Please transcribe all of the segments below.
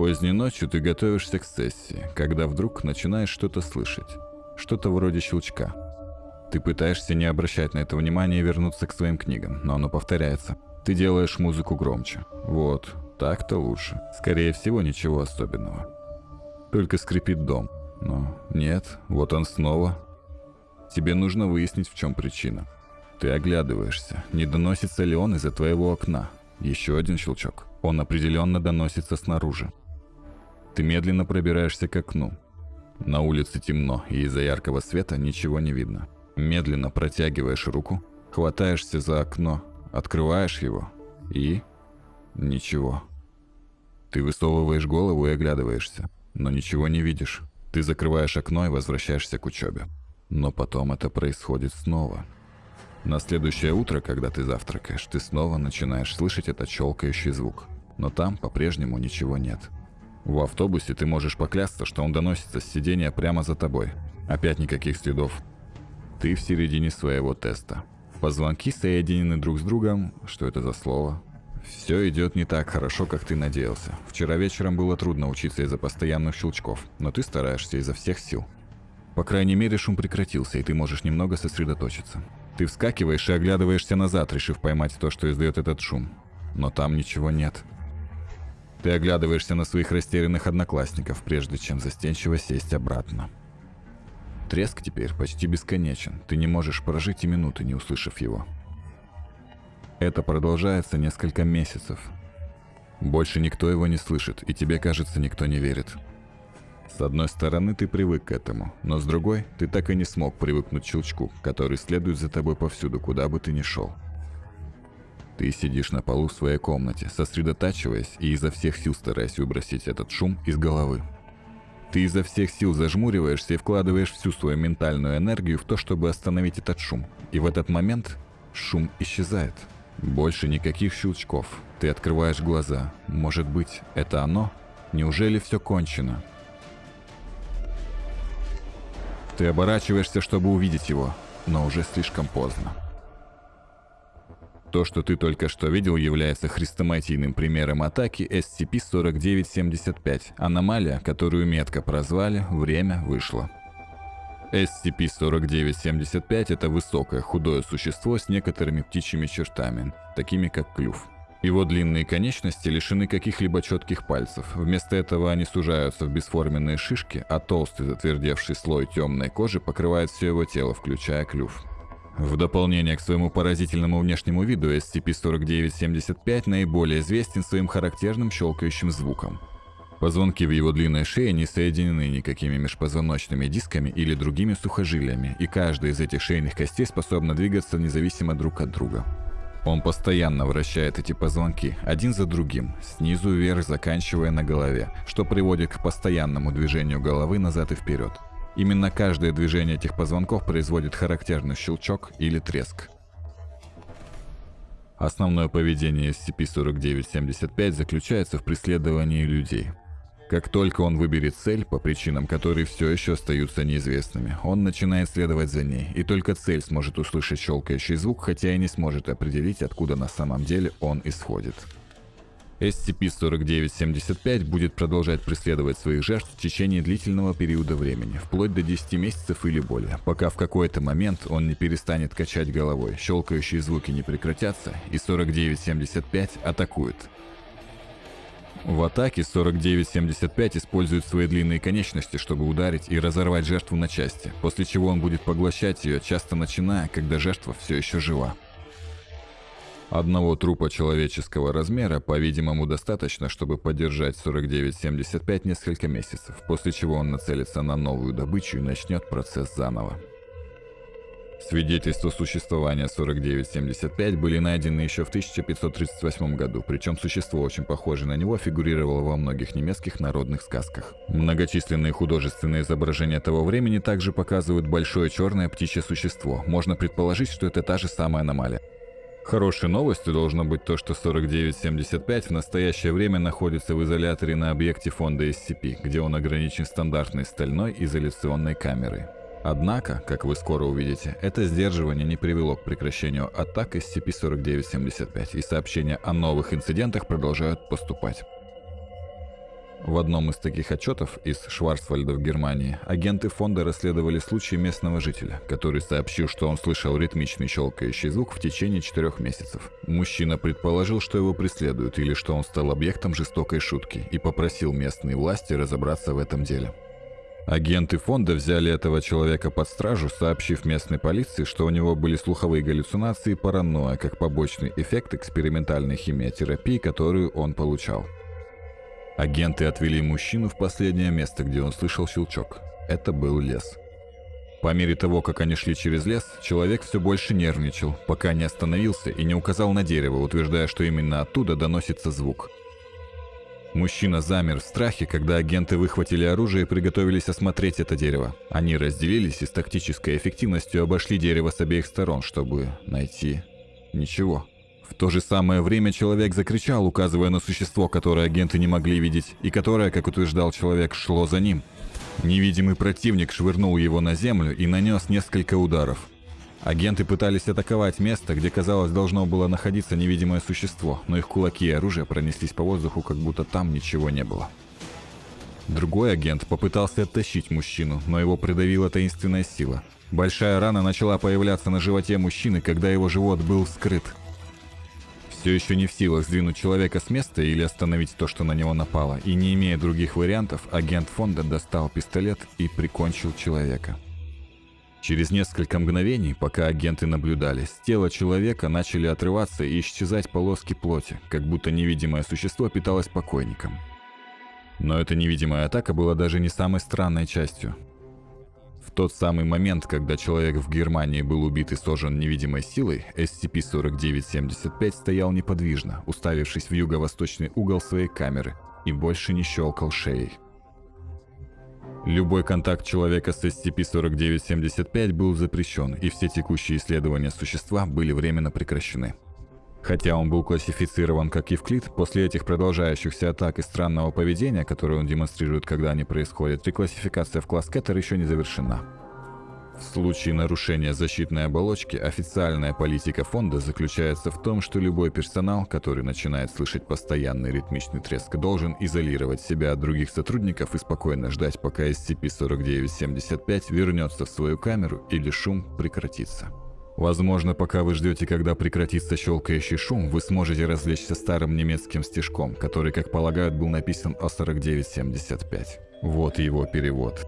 Поздней ночью ты готовишься к сессии, когда вдруг начинаешь что-то слышать. Что-то вроде щелчка. Ты пытаешься не обращать на это внимания и вернуться к своим книгам, но оно повторяется. Ты делаешь музыку громче. Вот, так-то лучше. Скорее всего, ничего особенного. Только скрипит дом. Но нет, вот он снова. Тебе нужно выяснить, в чем причина. Ты оглядываешься, не доносится ли он из-за твоего окна. Еще один щелчок. Он определенно доносится снаружи. Ты медленно пробираешься к окну. На улице темно, и из-за яркого света ничего не видно. Медленно протягиваешь руку, хватаешься за окно, открываешь его и... ничего. Ты высовываешь голову и оглядываешься, но ничего не видишь. Ты закрываешь окно и возвращаешься к учебе. Но потом это происходит снова. На следующее утро, когда ты завтракаешь, ты снова начинаешь слышать этот щелкающий звук. Но там по-прежнему ничего нет. В автобусе ты можешь поклясться, что он доносится с сидения прямо за тобой. Опять никаких следов. Ты в середине своего теста. Позвонки соединены друг с другом. Что это за слово? Все идет не так хорошо, как ты надеялся. Вчера вечером было трудно учиться из-за постоянных щелчков, но ты стараешься изо всех сил. По крайней мере, шум прекратился, и ты можешь немного сосредоточиться. Ты вскакиваешь и оглядываешься назад, решив поймать то, что издает этот шум. Но там ничего нет. Ты оглядываешься на своих растерянных одноклассников, прежде чем застенчиво сесть обратно. Треск теперь почти бесконечен. Ты не можешь прожить и минуты, не услышав его. Это продолжается несколько месяцев. Больше никто его не слышит, и тебе кажется, никто не верит. С одной стороны, ты привык к этому, но с другой, ты так и не смог привыкнуть к щелчку, который следует за тобой повсюду, куда бы ты ни шел. Ты сидишь на полу в своей комнате, сосредотачиваясь и изо всех сил стараясь выбросить этот шум из головы. Ты изо всех сил зажмуриваешься и вкладываешь всю свою ментальную энергию в то, чтобы остановить этот шум. И в этот момент шум исчезает. Больше никаких щелчков. Ты открываешь глаза. Может быть, это оно? Неужели все кончено? Ты оборачиваешься, чтобы увидеть его, но уже слишком поздно. То, что ты только что видел, является хрестоматийным примером атаки SCP-4975, аномалия, которую метко прозвали «Время вышло». SCP-4975 – это высокое худое существо с некоторыми птичьими чертами, такими как клюв. Его длинные конечности лишены каких-либо четких пальцев. Вместо этого они сужаются в бесформенные шишки, а толстый затвердевший слой темной кожи покрывает все его тело, включая клюв. В дополнение к своему поразительному внешнему виду, SCP-4975 наиболее известен своим характерным щелкающим звуком. Позвонки в его длинной шее не соединены никакими межпозвоночными дисками или другими сухожилиями, и каждая из этих шейных костей способна двигаться независимо друг от друга. Он постоянно вращает эти позвонки, один за другим, снизу вверх заканчивая на голове, что приводит к постоянному движению головы назад и вперед. Именно каждое движение этих позвонков производит характерный щелчок или треск. Основное поведение SCP-4975 заключается в преследовании людей. Как только он выберет цель, по причинам которые все еще остаются неизвестными, он начинает следовать за ней, и только цель сможет услышать щелкающий звук, хотя и не сможет определить, откуда на самом деле он исходит. SCP-4975 будет продолжать преследовать своих жертв в течение длительного периода времени, вплоть до 10 месяцев или более, пока в какой-то момент он не перестанет качать головой, щелкающие звуки не прекратятся, и 4975 атакует. В атаке 4975 использует свои длинные конечности, чтобы ударить и разорвать жертву на части, после чего он будет поглощать ее, часто начиная, когда жертва все еще жива. Одного трупа человеческого размера, по-видимому, достаточно, чтобы поддержать 4975 несколько месяцев, после чего он нацелится на новую добычу и начнет процесс заново. Свидетельства существования 4975 были найдены еще в 1538 году, причем существо, очень похожее на него, фигурировало во многих немецких народных сказках. Многочисленные художественные изображения того времени также показывают большое черное птичье существо. Можно предположить, что это та же самая аномалия. Хорошей новостью должно быть то, что 4975 в настоящее время находится в изоляторе на объекте фонда SCP, где он ограничен стандартной стальной изоляционной камерой. Однако, как вы скоро увидите, это сдерживание не привело к прекращению атак SCP-4975, и сообщения о новых инцидентах продолжают поступать. В одном из таких отчетов из Шварцвальда в Германии агенты фонда расследовали случай местного жителя, который сообщил, что он слышал ритмичный щелкающий звук в течение четырех месяцев. Мужчина предположил, что его преследуют или что он стал объектом жестокой шутки и попросил местные власти разобраться в этом деле. Агенты фонда взяли этого человека под стражу, сообщив местной полиции, что у него были слуховые галлюцинации и паранойя, как побочный эффект экспериментальной химиотерапии, которую он получал. Агенты отвели мужчину в последнее место, где он слышал щелчок. Это был лес. По мере того, как они шли через лес, человек все больше нервничал, пока не остановился и не указал на дерево, утверждая, что именно оттуда доносится звук. Мужчина замер в страхе, когда агенты выхватили оружие и приготовились осмотреть это дерево. Они разделились и с тактической эффективностью обошли дерево с обеих сторон, чтобы найти ничего. В то же самое время человек закричал, указывая на существо, которое агенты не могли видеть, и которое, как утверждал человек, шло за ним. Невидимый противник швырнул его на землю и нанес несколько ударов. Агенты пытались атаковать место, где, казалось, должно было находиться невидимое существо, но их кулаки и оружие пронеслись по воздуху, как будто там ничего не было. Другой агент попытался оттащить мужчину, но его придавила таинственная сила. Большая рана начала появляться на животе мужчины, когда его живот был скрыт – все еще не в силах сдвинуть человека с места или остановить то, что на него напало, и не имея других вариантов, агент фонда достал пистолет и прикончил человека. Через несколько мгновений, пока агенты наблюдали, с тела человека начали отрываться и исчезать полоски плоти, как будто невидимое существо питалось покойником. Но эта невидимая атака была даже не самой странной частью. Тот самый момент, когда человек в Германии был убит и сожжен невидимой силой, SCP-4975 стоял неподвижно, уставившись в юго-восточный угол своей камеры, и больше не щелкал шеей. Любой контакт человека с SCP-4975 был запрещен, и все текущие исследования существа были временно прекращены. Хотя он был классифицирован как Евклид, после этих продолжающихся атак и странного поведения, которое он демонстрирует, когда они происходят, реклассификация в класс Кеттер еще не завершена. В случае нарушения защитной оболочки официальная политика фонда заключается в том, что любой персонал, который начинает слышать постоянный ритмичный треск, должен изолировать себя от других сотрудников и спокойно ждать, пока SCP-4975 вернется в свою камеру или шум прекратится. Возможно, пока вы ждете, когда прекратится щелкающий шум, вы сможете развлечься старым немецким стишком, который, как полагают, был написан о 4975. Вот его перевод.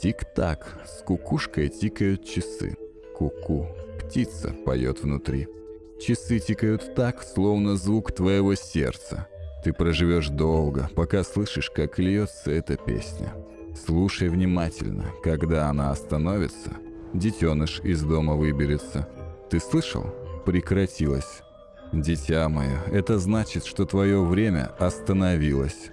Тик-так, с кукушкой тикают часы. Ку-ку, птица поет внутри. Часы тикают так, словно звук твоего сердца. Ты проживешь долго, пока слышишь, как льется эта песня. Слушай внимательно, когда она остановится – детеныш из дома выберется. Ты слышал? Прекратилось. Дитя мое, это значит, что твое время остановилось.